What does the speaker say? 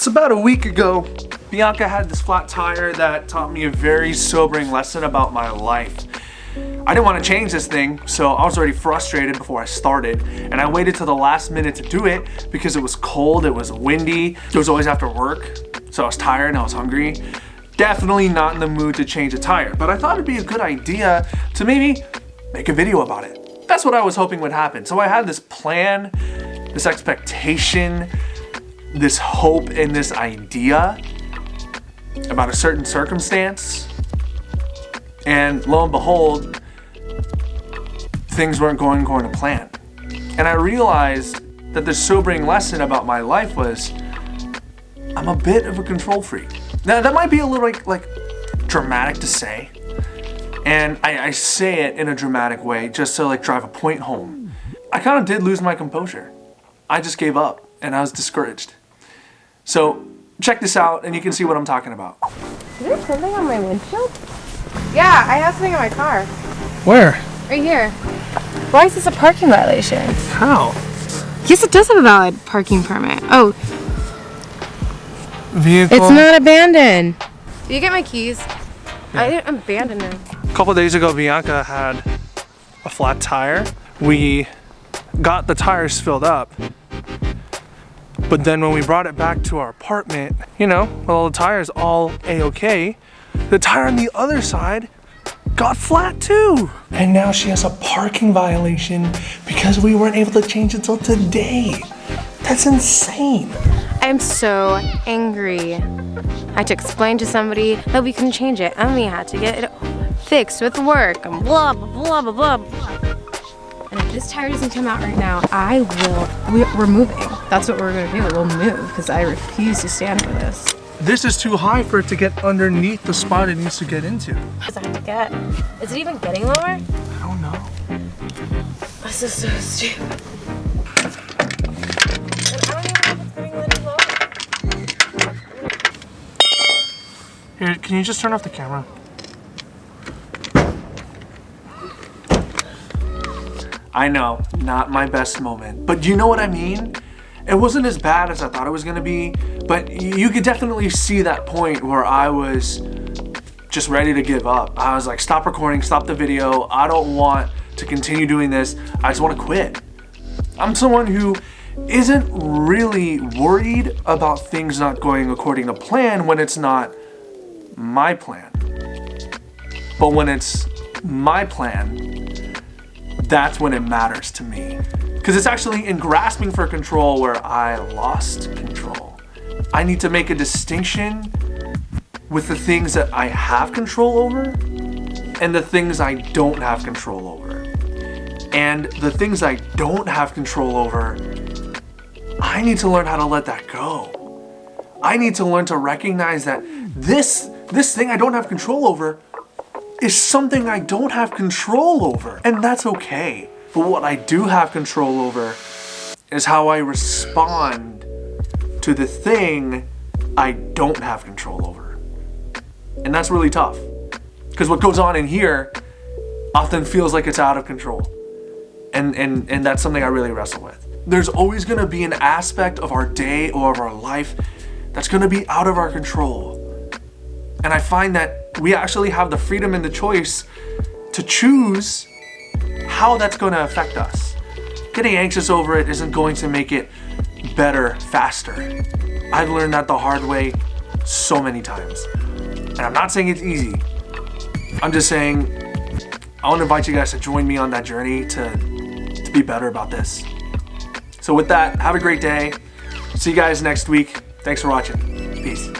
It's about a week ago. Bianca had this flat tire that taught me a very sobering lesson about my life. I didn't want to change this thing, so I was already frustrated before I started, and I waited till the last minute to do it because it was cold, it was windy, it was always after work, so I was tired and I was hungry. Definitely not in the mood to change a tire, but I thought it'd be a good idea to maybe make a video about it. That's what I was hoping would happen. So I had this plan, this expectation, this hope and this idea about a certain circumstance. And lo and behold, things weren't going according to plan. And I realized that the sobering lesson about my life was I'm a bit of a control freak. Now that might be a little like, like dramatic to say. And I, I say it in a dramatic way just to like drive a point home. I kind of did lose my composure. I just gave up and I was discouraged. So check this out and you can see what I'm talking about. Is there something on my windshield? Yeah, I have something in my car. Where? Right here. Why is this a parking violation? How? Yes, it does have a valid parking permit. Oh, Vehicle. it's not abandoned. Did you get my keys? I didn't abandon them. A couple days ago, Bianca had a flat tire. We got the tires filled up. But then when we brought it back to our apartment, you know, with all the tires all a-okay, the tire on the other side got flat too. And now she has a parking violation because we weren't able to change it until today. That's insane. I'm so angry. I had to explain to somebody that we couldn't change it and we had to get it fixed with work and blah, blah, blah, blah, blah. And if this tire doesn't come out right now, I will, we, we're moving. That's what we're gonna do, we'll move because I refuse to stand for this. This is too high for it to get underneath the spot it needs to get into. What does it have to get? Is it even getting lower? I don't know. This is so stupid. And I don't even know if it's getting any lower. Here, can you just turn off the camera? I know, not my best moment, but you know what I mean? It wasn't as bad as I thought it was gonna be, but you could definitely see that point where I was just ready to give up. I was like, stop recording, stop the video. I don't want to continue doing this. I just wanna quit. I'm someone who isn't really worried about things not going according to plan when it's not my plan. But when it's my plan, that's when it matters to me. Because it's actually in grasping for control where I lost control. I need to make a distinction with the things that I have control over and the things I don't have control over. And the things I don't have control over, I need to learn how to let that go. I need to learn to recognize that this, this thing I don't have control over is something I don't have control over. And that's okay. But what I do have control over is how I respond to the thing I don't have control over. And that's really tough. Because what goes on in here often feels like it's out of control. And, and, and that's something I really wrestle with. There's always gonna be an aspect of our day or of our life that's gonna be out of our control. And I find that we actually have the freedom and the choice to choose how that's going to affect us. Getting anxious over it isn't going to make it better faster. I've learned that the hard way so many times. And I'm not saying it's easy. I'm just saying I want to invite you guys to join me on that journey to, to be better about this. So with that, have a great day. See you guys next week. Thanks for watching. Peace.